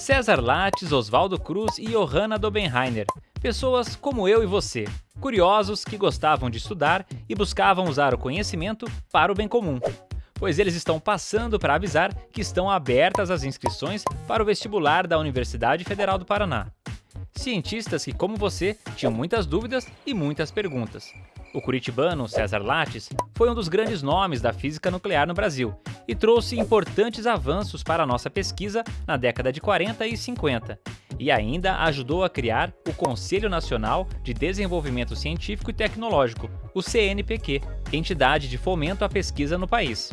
César Lattes, Oswaldo Cruz e Johanna Dobenheiner, pessoas como eu e você, curiosos que gostavam de estudar e buscavam usar o conhecimento para o bem comum. Pois eles estão passando para avisar que estão abertas as inscrições para o vestibular da Universidade Federal do Paraná. Cientistas que, como você, tinham muitas dúvidas e muitas perguntas. O curitibano César Lattes foi um dos grandes nomes da física nuclear no Brasil e trouxe importantes avanços para a nossa pesquisa na década de 40 e 50, e ainda ajudou a criar o Conselho Nacional de Desenvolvimento Científico e Tecnológico, o CNPq, entidade de fomento à pesquisa no país.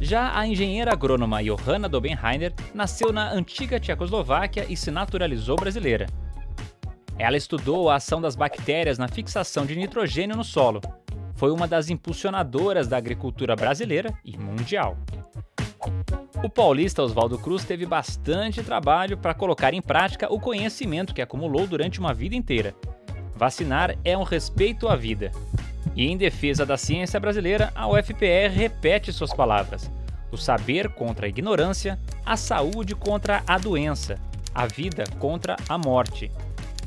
Já a engenheira agrônoma Johanna Dobenheiner nasceu na antiga Tchecoslováquia e se naturalizou brasileira. Ela estudou a ação das bactérias na fixação de nitrogênio no solo. Foi uma das impulsionadoras da agricultura brasileira e mundial. O paulista Oswaldo Cruz teve bastante trabalho para colocar em prática o conhecimento que acumulou durante uma vida inteira. Vacinar é um respeito à vida. E em defesa da ciência brasileira, a UFPR repete suas palavras: o saber contra a ignorância, a saúde contra a doença, a vida contra a morte,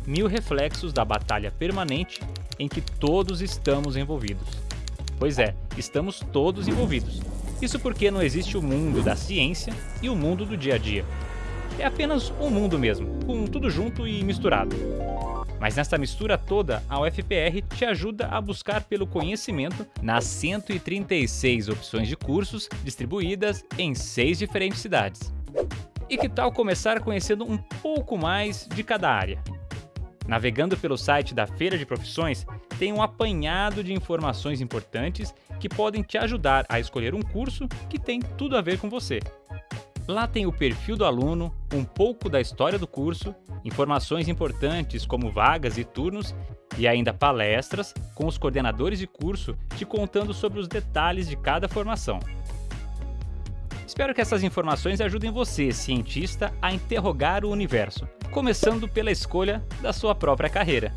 mil reflexos da batalha permanente em que todos estamos envolvidos. Pois é, estamos todos envolvidos. Isso porque não existe o mundo da ciência e o mundo do dia a dia. É apenas um mundo mesmo, com tudo junto e misturado. Mas nessa mistura toda, a UFPR te ajuda a buscar pelo conhecimento nas 136 opções de cursos distribuídas em seis diferentes cidades. E que tal começar conhecendo um pouco mais de cada área? Navegando pelo site da Feira de Profissões, tem um apanhado de informações importantes que podem te ajudar a escolher um curso que tem tudo a ver com você. Lá tem o perfil do aluno, um pouco da história do curso, informações importantes como vagas e turnos e ainda palestras com os coordenadores de curso te contando sobre os detalhes de cada formação. Espero que essas informações ajudem você, cientista, a interrogar o universo, começando pela escolha da sua própria carreira.